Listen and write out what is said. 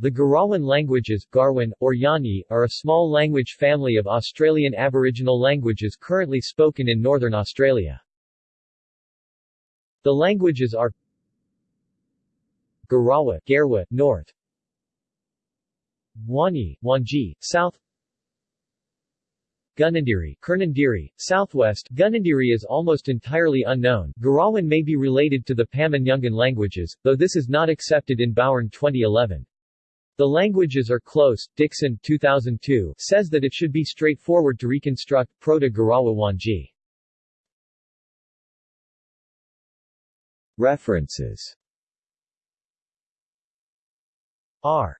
The Garawan languages Garwan, or Yani, are a small language family of Australian Aboriginal languages currently spoken in northern Australia. The languages are Garawa Garwa, north Wani, Wanji, south Gunandiri, Kernandiri, southwest Gunandiri is almost entirely unknown. Garawan may be related to the Pama-Nyungan languages, though this is not accepted in Bowern 2011. The languages are close. Dixon 2002 says that it should be straightforward to reconstruct Proto-Garawa Wanyi. References R